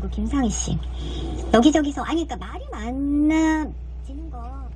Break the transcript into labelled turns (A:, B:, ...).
A: 그 김상희 씨. 여기저기서, 아니, 그러니까 말이 많아지는 거.